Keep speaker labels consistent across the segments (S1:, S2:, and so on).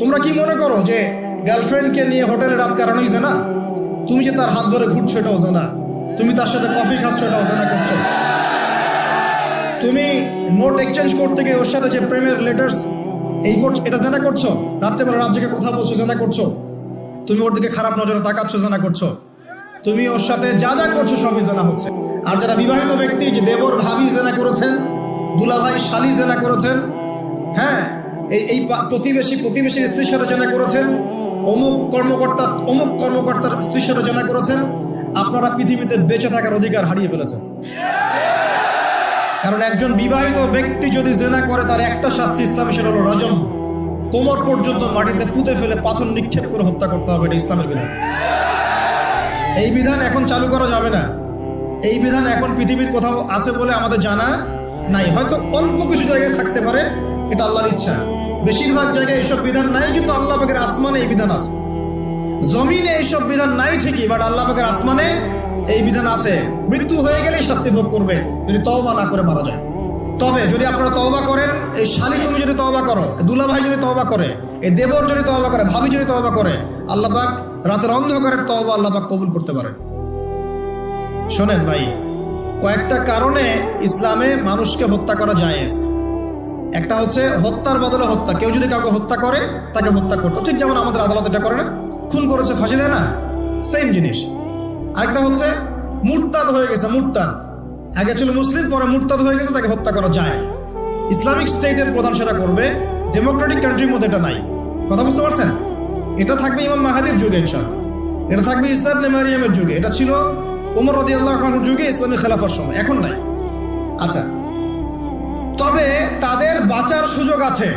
S1: তোমরা কি মনে করো যে গার্লফ্রেন্ডকে নিয়ে হোটেলে রাত কাটানো হয়েছে না? তুমি যে তার হাত ধরে ঘুরছো এটা হচ্ছে না তুমি তার সাথে কফি খাচ্ছ এটা হচ্ছে না করছ। তুমি নোট এক্সচেঞ্জ করতে গিয়ে ওর সাথে যে প্রেমের লেটার্স এই করছ এটা জানা করছ? রাত্রেবেলা রাত জেগে কথা বলছো, জানা করছ? তুমি ওর দিকে খারাপ নজরে তাকাচ্ছ, জানা করছ? তুমি ওর সাথে যা যা করছ সবই জানা হচ্ছে। আর যারা বিবাহিত ব্যক্তি, যে দেবর ভাবি জেনা করেছেন, দুলাভাই শালি জেনা করেছেন হ্যাঁ এই এই প্রতিবেশী, প্রতিবেশীর স্ত্রীর সাথে জেনা করেছেন। অমুক কর্মকর্তা, অমুক কর্মকর্তার স্ত্রীর সাথে জেনা করেছেন। আপনারা পৃথিবীতে বেঁচে থাকার অধিকার হারিয়ে ফেলেছেন। কারণ একজন বিবাহিত ব্যক্তি যদি জেনা করে, তার একটা শাস্তি ইসলামে, সেটা হলো রজম। কোমর পর্যন্ত মাটিতে পুঁতে ফেলে পাথর নিক্ষেপ করে হত্যা করতে হবে, এটা ইসলামের বিধান। এই বিধান এখন চালু করা যাবে না। এই বিধান এখন পৃথিবীর কোথাও আছে বলে আমাদের জানা নাই। হয়তো অল্প কিছু জায়গায় থাকতে পারে, এটা আল্লাহর ইচ্ছা। বেশিরভাগ জায়গায় এইসব বিধান নাই, কিন্তু আল্লাহ পাকের আসমানে এই বিধান আছে। জমিনে এইসব বিধান নাই ঠিকই বাট আল্লাহ পাকের আসমানে এই বিধান আছে। মৃত্যু হয়ে গেলেই শাস্তি ভোগ করবে, যদি তওবা না করে মারা যায়। তবে যদি আপনারা তওবা করেন, এই শালি তুমি যদি তওবা করো দুলা ভাই যদি তওবা করে, এই দেবর যদি তওবা করে, ভাবি যদি তওবা করে, আল্লাহ পাক রাতের অন্ধকারের তওবা আল্লাহ পাক কবুল করতে পারেন। শোনেন ভাই, কয়েকটা কারণে ইসলামে মানুষকে হত্যা করা জায়েজ। একটা হচ্ছে হত্যার বদলে হত্যা। কেউ যদি কাউকে হত্যা করে, তাকে হত্যা করতো। ঠিক যেমন আমাদের আদালত এটা করে না। খুন করেছে, ফাঁসি দেয় না। সেম জিনিস। আরেকটা হচ্ছে, মুরতাদ হয়ে গেছে, মুরতাদ। আগে ছিল মুসলিম, পরে মুরতাদ হয়ে গেছে, তাকে হত্যা করা যায়। ইসলামিক স্টেটের প্রধান সেটা করবে। ডেমোক্রেটিক কান্ট্রির মধ্যে এটা নাই। কথা বুঝতে পারছেন? এটা থাকবে ইমাম মাহাদির যুগে ইনশাল্লাহ এটা থাকবে ইসলাম মারিয়ামের যুগে। এটা ছিল উমর রদি আল্লাহ যুগে ইসলামী খেলাফার সময়। এখন নাই। আচ্ছা তবে তাদের বাঁচার সুযোগ আছে।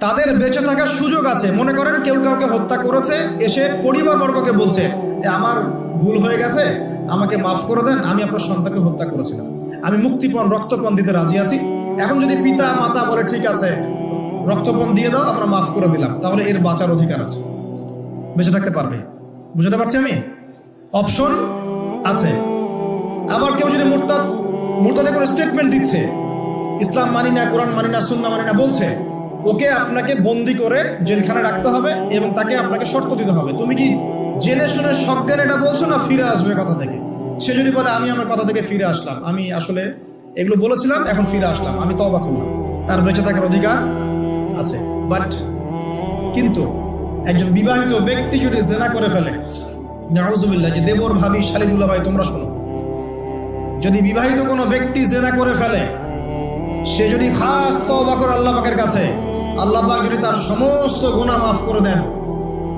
S1: তাদের বেঁচে থাকার সুযোগ আছে। মনে করেন কেউ কাউকে হত্যা করেছে, এসে পরিবারবর্গকে বলছে যে আমার ভুল হয়ে গেছে, আমাকে মাফ করে দেন, আমি আপনার সন্তানকে হত্যা করেছিলাম। আমি মুক্তিপণ, রক্তপণ দিতে রাজি আছি। এখন যদি পিতা মাতা বলে, ঠিক আছে, রক্তপণ দিয়ে দাও, আমরা মাফ করে দিলাম। তাহলে এর বাঁচার অধিকার আছে। বেঁচে থাকতে পারবে। বুঝতে পারছি আমি? অপশন আছে। আবার কেউ যদি মোরতাদ মোরতাদে করে স্টেটমেন্ট দিচ্ছে ইসলাম মানি না, কোরআন মানি না সুন্না মানি না বলছে, ওকে আপনাকে বন্দি করে জেলখানে রাখতে হবে এবং তাকে আপনাকে শর্ত দিতে হবে। তুমি কি জেনে শুনে সজ্ঞান এটা বলছো না ফিরে আসবে কথা থেকে? সে যদি বলে, আমি আমার কথা থেকে ফিরে আসলাম, আমি আসলে এগুলো বলেছিলাম, এখন ফিরে আসলাম, আমি তবা করলাম। তার বেঁচে থাকার অধিকার আছে। বাট কিন্তু একজন বিবাহিত ব্যক্তি যদি জেনা করে ফেলে, নাউজুবিল্লাহ, যে দেবর ভাবি শালিদুল্লাহ ভাই, তোমরা শোনো। যদি বিবাহিত কোনো ব্যক্তি জেনা করে ফেলে সে যদি খাস তওবা করে আল্লাহ পাকের কাছে, আল্লাহ পাক যদি তার সমস্ত গুনাহ মাফ করে দেন,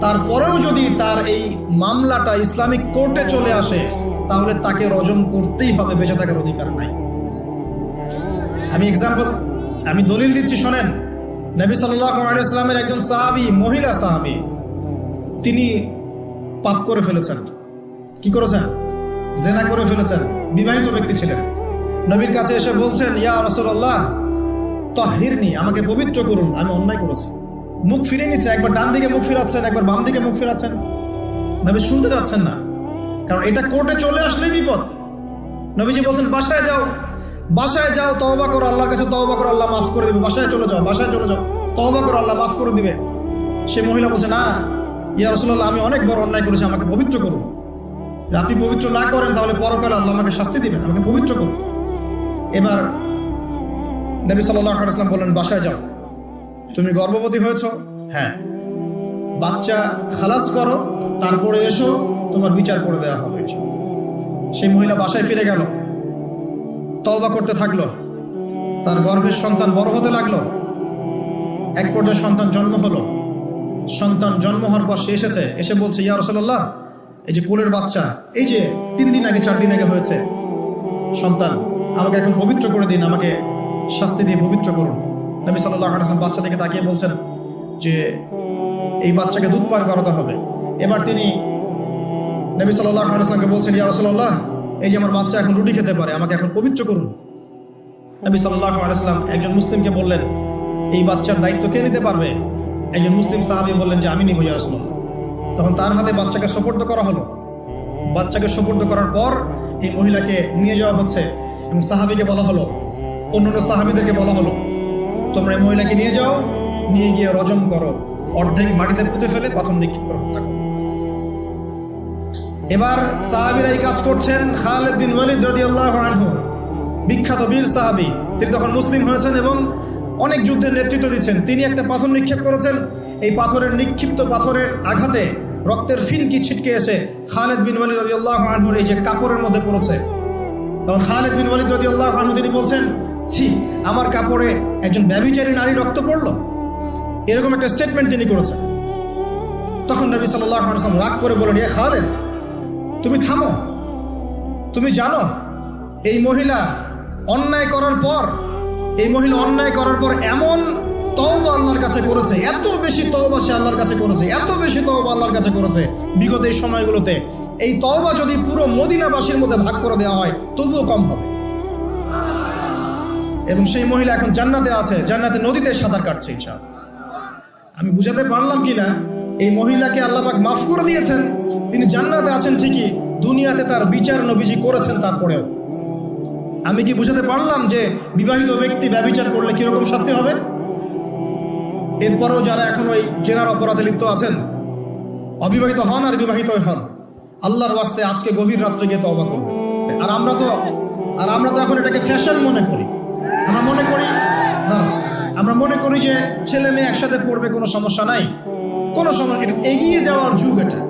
S1: তারপরেও যদি তার এই মামলাটা ইসলামিক কোর্টে চলে আসে, তাহলে তাকে রজম করতেই হবে, বেঁচে থাকার অধিকার নাই। আমি এক্সাম্পল আমি দলিল দিচ্ছি, শোনেন। নবী আলাইসলামের একজন সাহাবি, মহিলা সাহাবি, তিনি পাপ করে ফেলেছেন। কি করেছেন? জেনা করে ফেলেছেন। বিবাহিত ব্যক্তি ছিলেন। নবীর কাছে এসে বলছেন, ইয়া রসল্লাহ তহিরনি, আমাকে পবিত্র করুন, আমি অন্যায় করেছি। মুখ ফিরে নিচ্ছে, একবার ডান দিকে মুখ ফিরাচ্ছেন, একবার বাম দিকে মুখ ফিরাচ্ছেন। নবী শুনতে যাচ্ছেন না, কারণ এটা কোর্টে চলে আসলেই বিপদ। নবীজি বলছেন, বাসায় যাও বাসায় যাও, তওবা করো, আল্লাহর কাছে তওবা করো, আল্লাহ মাফ করে দিবে। বাসায় চলে যাও, বাসায় চলে যাও, তওবা করো, আল্লাহ মাফ করে দিবে। সে মহিলা বলছে, না, ইয়া রসুল্লাহ আমি অনেক বড় অন্যায় করেছি, আমাকে পবিত্র করুন। আপনি পবিত্র না করেন, তাহলে পরকালে আল্লাহ আমাকে শাস্তি দিবেন, আমাকে পবিত্র করুন। এবার নবী সাল্লাম বললেন, বাসায় যাও। তুমি গর্ভবতী হয়েছ? হ্যাঁ। বাচ্চা খালাস করো, তারপরে এসো, তোমার বিচার করে দেওয়া হবে সেই মহিলা বাসায় ফিরে গেল। তওবা করতে থাকল। তার গর্ভের সন্তান বড় হতে লাগল। এক পর্যায়ে সন্তান জন্ম হলো। সন্তান জন্ম হওয়ার পর সে এসেছে। এসে বলছে, ইয়া রসল্লাহ এই যে কোলের বাচ্চা, এই যে তিন দিন আগে, চার দিন আগে হয়েছে। সন্তান আমাকে এখন পবিত্র করে দিন, আমাকে শাস্তি দিয়ে পবিত্র করুন। নবী সাল্লাহ বাচ্চা থেকে তাকিয়ে বলছেন যে, এই বাচ্চাকে দুধ পান করাতে হবে। এবার তিনি নবী সাল্লাহ আলাইসলামকে বলছেন, ইয়া রসল্লাহ এই যে আমার বাচ্চা এখন রুটি খেতে পারে, আমাকে এখন পবিত্র করুন। নবী সাল্লাহ আলাইসলাম একজন মুসলিমকে বললেন, এই বাচ্চার দায়িত্ব কে নিতে পারবে? একজন মুসলিম সাহাবি বললেন যে, আমি নিব, ইয়া রসল্লাহ তখন তার হাতে বাচ্চাকে সোপর্দ করা হলো। বাচ্চাকে সোপর্দ করার পর এই মহিলাকে নিয়ে যাওয়া হচ্ছে। এবং সাহাবিকে বলা হলো। অন্যান্য সাহাবিদেরকে বলা হলো, তোমরা এই মহিলাকে নিয়ে যাও, নিয়ে গিয়ে রজম করো। অর্ধেক মাটিতে পুঁতে ফেলে পাথর নিক্ষেপ করে হত্যা করে। এবার সাহাবিরা এই কাজ করছেন খালেদ বিন ওয়ালিদ রাদিয়াল্লাহু আনহু, বিখ্যাত বীর সাহাবি। তিনি তখন মুসলিম হয়েছেন এবং অনেক যুদ্ধের নেতৃত্ব দিচ্ছেন। তিনি একটা পাথর নিক্ষেপ করেছেন। এই পাথরের নিক্ষিপ্ত পাথরের আঘাতে রক্তের ফিনকি ছিটকে এসে খালেদ বিন ওয়ালিদ রাদিয়াল্লাহু আনহুর এই যে কাপড়ের মধ্যে পড়েছে তখন খালেদ বিন ওয়ালিদ রাদিয়াল্লাহু আনহু তিনি বলছেন, ছি, আমার কাপড়ে একজন ব্যভিচারী নারী রক্ত পড়ল? এরকম একটা স্টেটমেন্ট তিনি করেছেন। তখন নবী সাল্লাল্লাহু আলাইহি ওয়াসাল্লাম রাগ করে বলেন এ খালেদ, তুমি থামো। তুমি জানো, এই মহিলা অন্যায় করার পর, এই মহিলা অন্যায় করার পর এমন তওবা আল্লাহর কাছে করেছে, এত বেশি তওবা সে আল্লাহর কাছে করেছে, এত বেশি তওবা আল্লাহর কাছে করেছে। বিগত এই সময়গুলোতে এই তওবা যদি পুরো মদিনাবাসীর মধ্যে ভাগ করে দেওয়া হয়, তবুও কম হবে। এবং সেই মহিলা এখন জান্নাতে আছে, জান্নাতে নদীতে সাঁতার কাটছে ইনশাআল্লাহ। আমি বুঝাতে পারলাম কিনা, এই মহিলাকে আল্লাপাক মাফ করে দিয়েছেন, তিনি জান্নাতে আছেন ঠিকই, দুনিয়াতে তার বিচার নবীজি করেছেন তারপরেও। আমি কি বুঝাতে পারলাম যে বিবাহিত ব্যক্তি ব্যবচার করলে কীরকম শাস্তি হবে? এরপরেও যারা এখন ওই জেনার অপরাধে লিপ্ত আছেন, অবিবাহিত হন আর বিবাহিত হন আল্লাহর ওয়াস্তে আজকে গভীর রাত্রে গিয়ে তওবা করুন আর আমরা তো আর আমরা তো এখন এটাকে ফ্যাশন মনে করি। আমরা মনে করি আমরা মনে করি যে ছেলে মেয়ে একসাথে পড়বে, কোনো সমস্যা নাই। কোনো এটা এগিয়ে যাওয়ার যুগ এটা।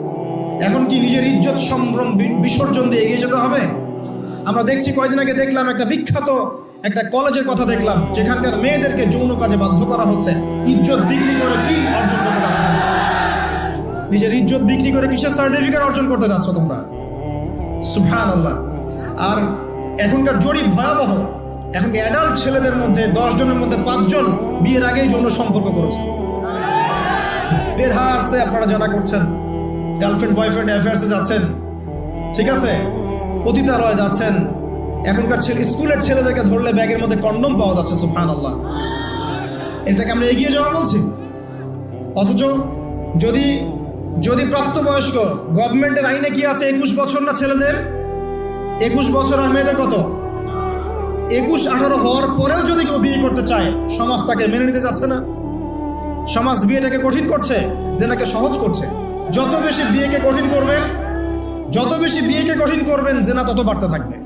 S1: এখন কি নিজের ইজ্জত সম্ভ্রম বিসর্জন দিয়ে এগিয়ে যেতে হবে? আমরা দেখছি কয়দিন আগে দেখলাম একটা বিখ্যাত একটা কলেজের কথা দেখলাম, যেখানকার মেয়েদেরকে যৌন কাজে বাধ্য করা হচ্ছে। ইজ্জত বিক্রি করে কি অর্জন করতে নিজের ইজ্জত বিক্রি করে কিসের সার্টিফিকেট অর্জন করতে যাচ্ছ তোমরা? সুফান আল্লাহ আর এখনকার জরিপ ভয়াবহ। এখন অ্যাডাল্ট ছেলেদের মধ্যে, দশ জনের মধ্যে পাঁচজন বিয়ের আগেই যৌন সম্পর্ক করেছে। দেড়হার্সে আপনারা জানা করছেন। গার্লফ্রেন্ড বয়ফ্রেন্ড অ্যাফেয়ার্সে যাচ্ছেন। ঠিক আছে? পতিতালয়ে যাচ্ছেন। এখনকার ছেলে, স্কুলের ছেলেদেরকে ধরলে ব্যাগের মধ্যে কন্ডম পাওয়া যাচ্ছে সুফান আল্লাহ এটাকে আমরা এগিয়ে যাওয়া বলছি। অথচ যদি যদি প্রাপ্তবয়স্ক গভর্নমেন্টের আইনে কি আছে একুশ বছর না ছেলেদের? একুশ বছর আর মেয়েদের কত? একুশ, আঠারো হওয়ার পরেও যদি কেউ বিয়ে করতে চায়, সমাজ তাকে মেনে নিতে চাচ্ছে না। সমাজ বিয়েটাকে কঠিন করছে, জেনাকে সহজ করছে। যত বেশি বিয়েকে কঠিন করবেন, যত বেশি বিয়েকে কঠিন করবেন, জেনা তত বাড়তে থাকবে।